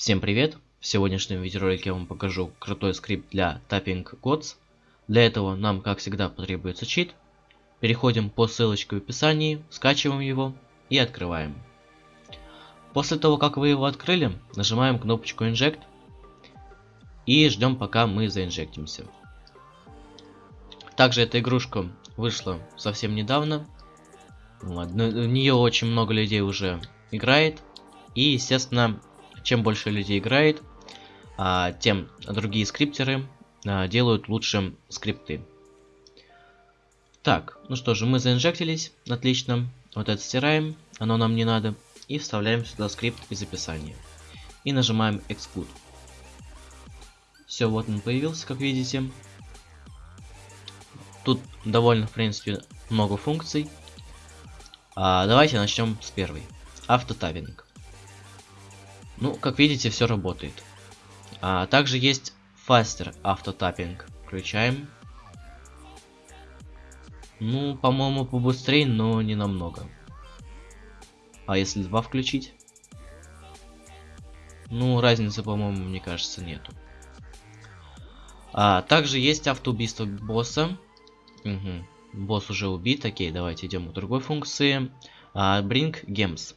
Всем привет! В сегодняшнем видеоролике я вам покажу крутой скрипт для Tapping Gods. Для этого нам, как всегда, потребуется чит. Переходим по ссылочке в описании, скачиваем его и открываем. После того, как вы его открыли, нажимаем кнопочку Inject и ждем, пока мы заинжектимся. Также эта игрушка вышла совсем недавно. В нее очень много людей уже играет. И, естественно, чем больше людей играет, а, тем другие скриптеры а, делают лучше скрипты. Так, ну что же, мы заинжектились, отлично. Вот это стираем, оно нам не надо. И вставляем сюда скрипт из описания. И нажимаем Exclude. Все, вот он появился, как видите. Тут довольно, в принципе, много функций. А, давайте начнем с первой. Автотабинг. Ну, как видите, все работает. А, также есть Faster автотаппинг. Включаем. Ну, по-моему, побыстрее, но не намного. А если два включить? Ну, разницы, по-моему, мне кажется, нету. А, также есть автоубийство босса. Угу. Босс уже убит. Окей, давайте идем к другой функции. А, bring Gems.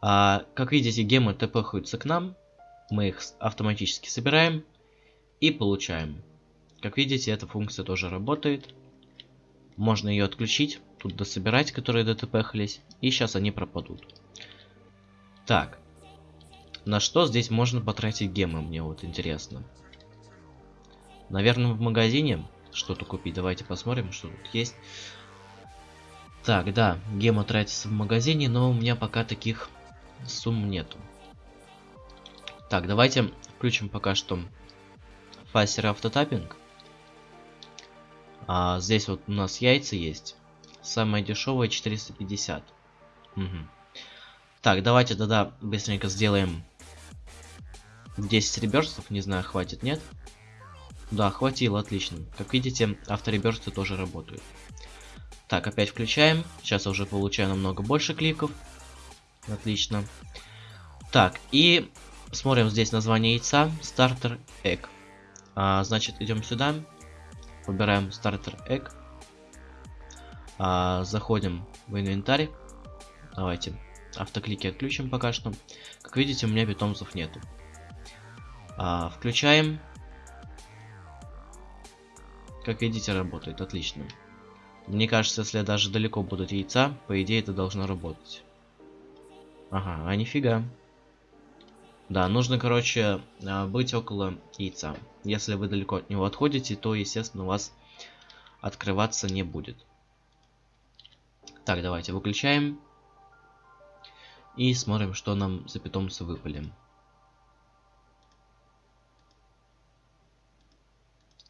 А, как видите, гемы тпхаются к нам. Мы их автоматически собираем и получаем. Как видите, эта функция тоже работает. Можно ее отключить, тут дособирать, которые дтпхались, и сейчас они пропадут. Так. На что здесь можно потратить гемы, мне вот интересно. Наверное, в магазине что-то купить. Давайте посмотрим, что тут есть. Так, да, гема тратится в магазине, но у меня пока таких сумм нету. Так, давайте включим пока что фастер автотаппинг. А, здесь вот у нас яйца есть. Самое дешевое 450. Угу. Так, давайте тогда быстренько сделаем 10 реберстов. Не знаю, хватит, нет? Да, хватило, отлично. Как видите, автореберсты тоже работают. Так, опять включаем. Сейчас уже получаю намного больше кликов. Отлично. Так, и смотрим здесь название яйца. Стартер Egg. А, значит, идем сюда. Выбираем стартер Egg. А, заходим в инвентарь. Давайте автоклики отключим пока что. Как видите, у меня питомцев нету. А, включаем. Как видите, работает. Отлично. Мне кажется, если даже далеко будут яйца, по идее это должно работать. Ага, а нифига. Да, нужно, короче, а, быть около яйца. Если вы далеко от него отходите, то, естественно, у вас открываться не будет. Так, давайте выключаем. И смотрим, что нам за питомцы выпали.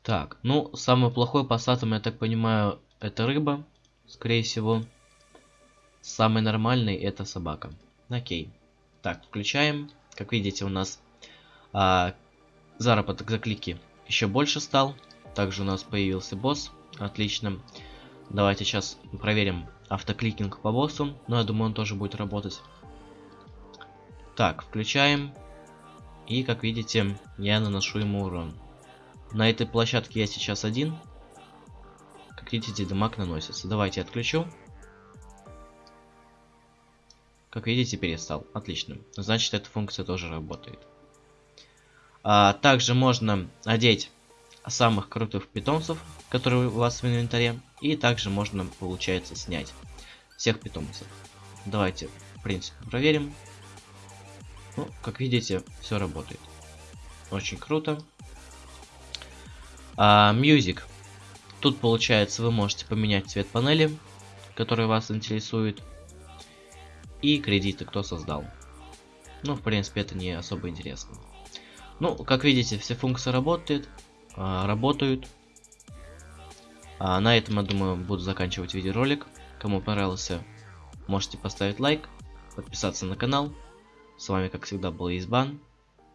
Так, ну, самый плохой по статам, я так понимаю, это рыба, скорее всего. Самый нормальный это собака. Окей. Так, включаем. Как видите, у нас а, заработок за клики еще больше стал. Также у нас появился босс. Отлично. Давайте сейчас проверим автокликинг по боссу. Но я думаю, он тоже будет работать. Так, включаем. И, как видите, я наношу ему урон. На этой площадке я сейчас один. Как видите, дамаг наносится. Давайте отключу. Как видите, перестал. Отлично. Значит, эта функция тоже работает. А, также можно одеть самых крутых питомцев, которые у вас в инвентаре. И также можно, получается, снять всех питомцев. Давайте, в принципе, проверим. Ну, как видите, все работает. Очень круто. А, Music. Тут, получается, вы можете поменять цвет панели, который вас интересует и кредиты, кто создал. Ну, в принципе, это не особо интересно. Ну, как видите, все функции работают. А, работают. А на этом, я думаю, буду заканчивать видеоролик. Кому понравился, можете поставить лайк, подписаться на канал. С вами, как всегда, был Избан.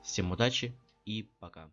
Всем удачи и пока.